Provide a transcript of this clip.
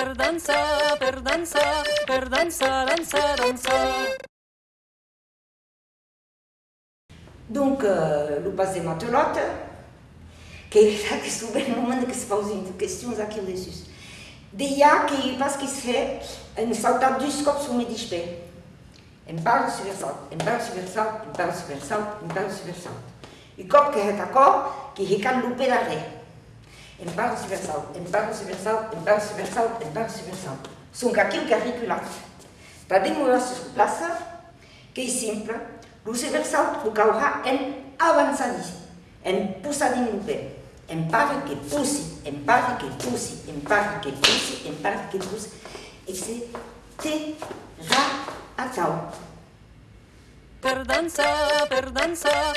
perdança, perdança, perdança, dança, dança. Donc, euh, le passé matelote, que là que souben no momento que se pausem questões aqui dessus. De a que parce qu'il se fait une salta du scope sur mes dispers. Une barre subversante, une barre subversante, une barre subversante, une barre subversante. E como que é que que recalou pela ré. Un barre sur salt, un barre sur salt, un barre sur salt, un barre sur salt. Sunt aquilo que é. Para demorar se plaça, que é simple, o salt o caurà en avançadíssim, en pé. En pare que pussi, en pare que pussi, en pare que pussi, en pare que pussi. E se te ra a cau. Per dansar, per dansar,